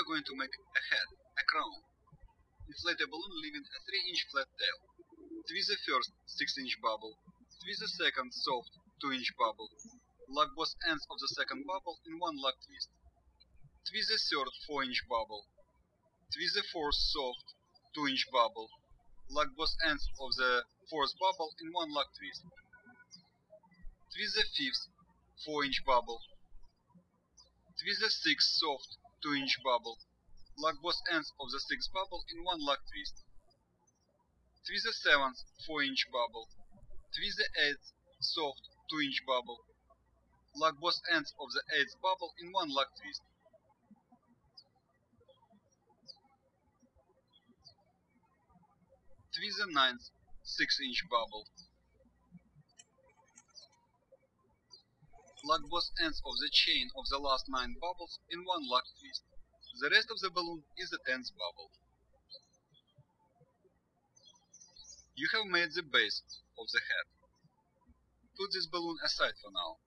are going to make a head, a crown. Inflate a balloon leaving a 3 inch flat tail. Twist the first 6 inch bubble. Twist the second soft 2 inch bubble. Lock both ends of the second bubble in one lock twist. Twist the third 4 inch bubble. Twist the fourth soft 2 inch bubble. Lock both ends of the fourth bubble in one lock twist. Twist the fifth 4 inch bubble. Twist the sixth soft 2 inch bubble. Lock both ends of the sixth bubble in one lock twist. Twist the seventh 4 inch bubble. Twist the eighth soft 2 inch bubble. Lock both ends of the eighth bubble in one lock twist. Twist the ninth 6 inch bubble. Lock both ends of the chain of the last 9 bubbles in one lock twist. The rest of the balloon is the 10th bubble. You have made the base of the head. Put this balloon aside for now.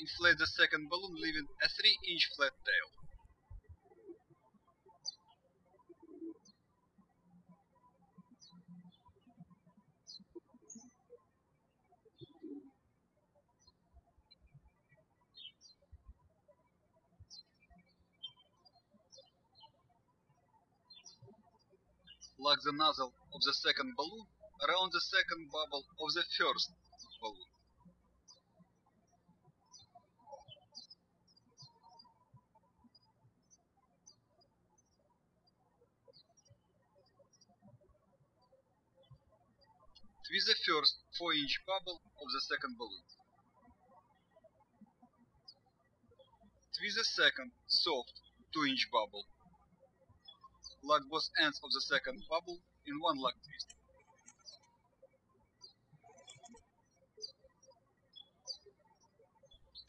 Inflate the second balloon leaving a 3 inch flat tail. Lock the nozzle of the second balloon around the second bubble of the first balloon. Twist the first 4 inch bubble of the second balloon. Twist the second soft 2 inch bubble. Lock both ends of the second bubble in one lock twist.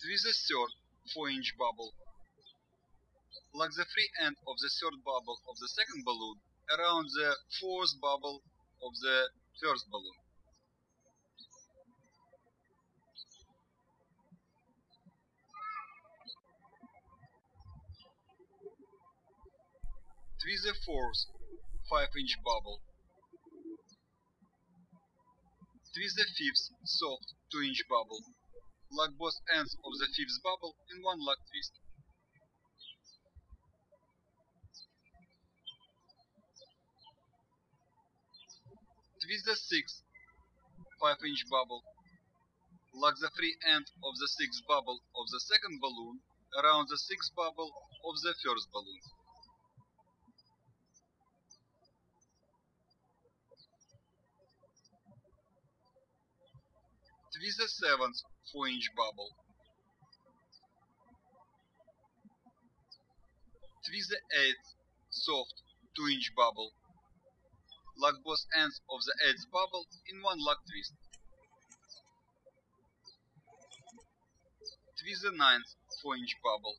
Twist the third 4 inch bubble. Lock the free end of the third bubble of the second balloon around the fourth bubble of the first balloon. Twist the fourth 5 inch bubble. Twist the fifth soft 2 inch bubble. Lock both ends of the fifth bubble in one lock twist. Twist the sixth 5 inch bubble. Lock the free end of the sixth bubble of the second balloon around the sixth bubble of the first balloon. Twist the seventh 4 inch bubble. Twist the eighth soft 2 inch bubble. Lock both ends of the eighth bubble in one lock twist. Twist the ninth 4 inch bubble.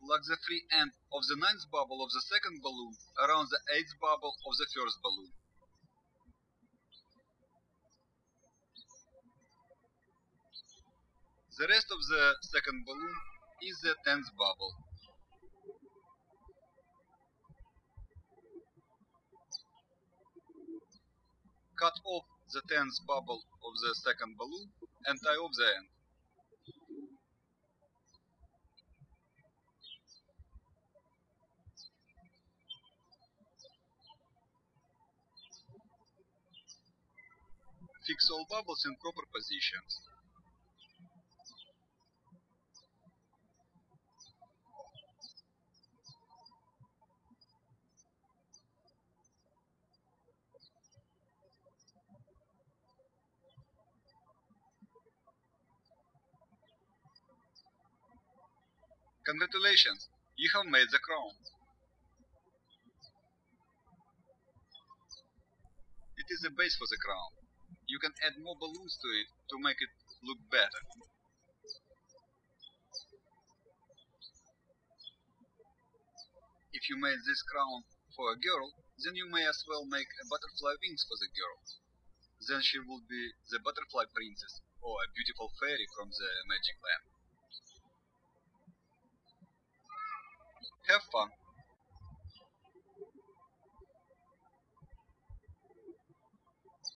Lock the free end of the ninth bubble of the second balloon around the eighth bubble of the first balloon. The rest of the second balloon is the tenth bubble. Cut off the tenth bubble of the second balloon and tie off the end. Fix all bubbles in proper positions. Congratulations, you have made the crown. It is the base for the crown. You can add more balloons to it to make it look better. If you made this crown for a girl, then you may as well make a butterfly wings for the girl. then she would be the butterfly princess or a beautiful fairy from the magic land. Have fun.